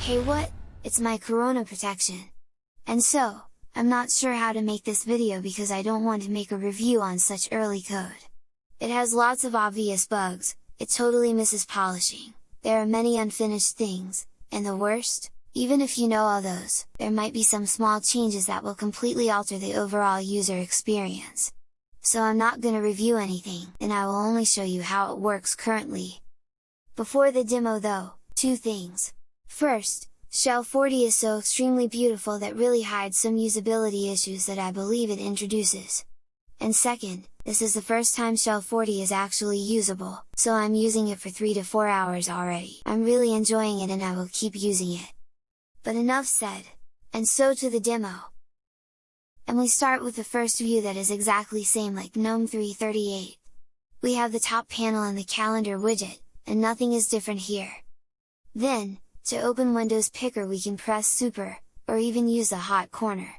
Hey what, it's my Corona protection! And so, I'm not sure how to make this video because I don't want to make a review on such early code. It has lots of obvious bugs, it totally misses polishing, there are many unfinished things, and the worst? Even if you know all those, there might be some small changes that will completely alter the overall user experience. So I'm not gonna review anything, and I will only show you how it works currently. Before the demo though, two things. First, Shell 40 is so extremely beautiful that really hides some usability issues that I believe it introduces. And second, this is the first time Shell 40 is actually usable, so I'm using it for 3 to 4 hours already. I'm really enjoying it and I will keep using it. But enough said! And so to the demo! And we start with the first view that is exactly same like GNOME 338. We have the top panel and the calendar widget, and nothing is different here. Then, to open Windows Picker we can press Super, or even use the hot corner.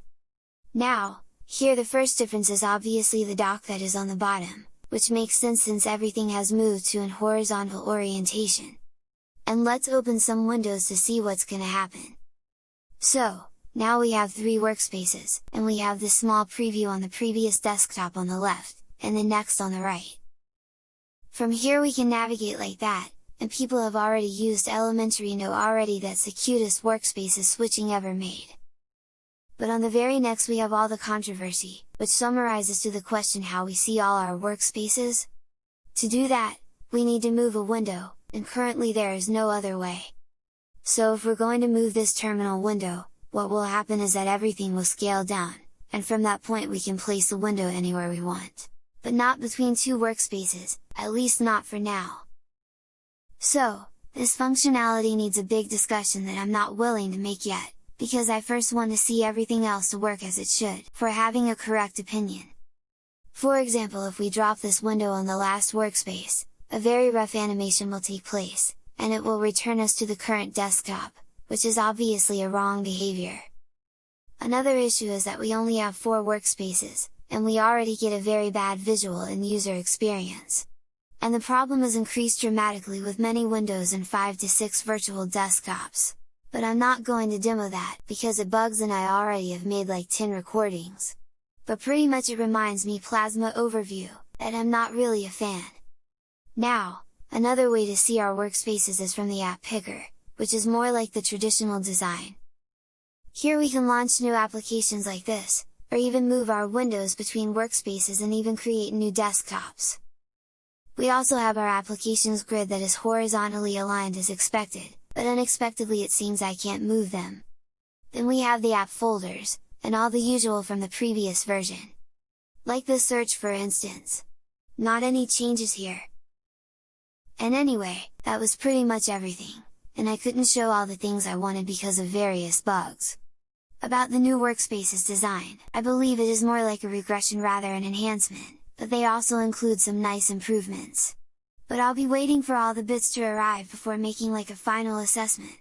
Now, here the first difference is obviously the dock that is on the bottom, which makes sense since everything has moved to an horizontal orientation. And let's open some windows to see what's gonna happen. So, now we have three workspaces, and we have the small preview on the previous desktop on the left, and the next on the right. From here we can navigate like that, and people have already used elementary know already that's the cutest workspaces switching ever made. But on the very next we have all the controversy, which summarizes to the question how we see all our workspaces? To do that, we need to move a window, and currently there is no other way. So if we're going to move this terminal window, what will happen is that everything will scale down, and from that point we can place the window anywhere we want. But not between two workspaces, at least not for now. So, this functionality needs a big discussion that I'm not willing to make yet, because I first want to see everything else to work as it should, for having a correct opinion. For example if we drop this window on the last workspace, a very rough animation will take place, and it will return us to the current desktop, which is obviously a wrong behavior. Another issue is that we only have 4 workspaces, and we already get a very bad visual and user experience and the problem is increased dramatically with many Windows and 5 to 6 virtual desktops. But I'm not going to demo that, because it bugs and I already have made like 10 recordings. But pretty much it reminds me Plasma Overview, that I'm not really a fan. Now, another way to see our workspaces is from the App Picker, which is more like the traditional design. Here we can launch new applications like this, or even move our windows between workspaces and even create new desktops. We also have our applications grid that is horizontally aligned as expected, but unexpectedly it seems I can't move them. Then we have the app folders, and all the usual from the previous version. Like the search for instance. Not any changes here. And anyway, that was pretty much everything, and I couldn't show all the things I wanted because of various bugs. About the new workspaces design, I believe it is more like a regression rather an enhancement but they also include some nice improvements. But I'll be waiting for all the bits to arrive before making like a final assessment.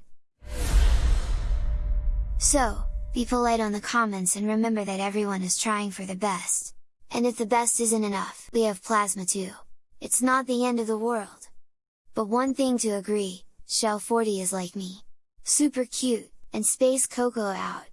So, be polite on the comments and remember that everyone is trying for the best. And if the best isn't enough, we have Plasma too. It's not the end of the world. But one thing to agree, Shell 40 is like me. Super cute, and Space Coco out!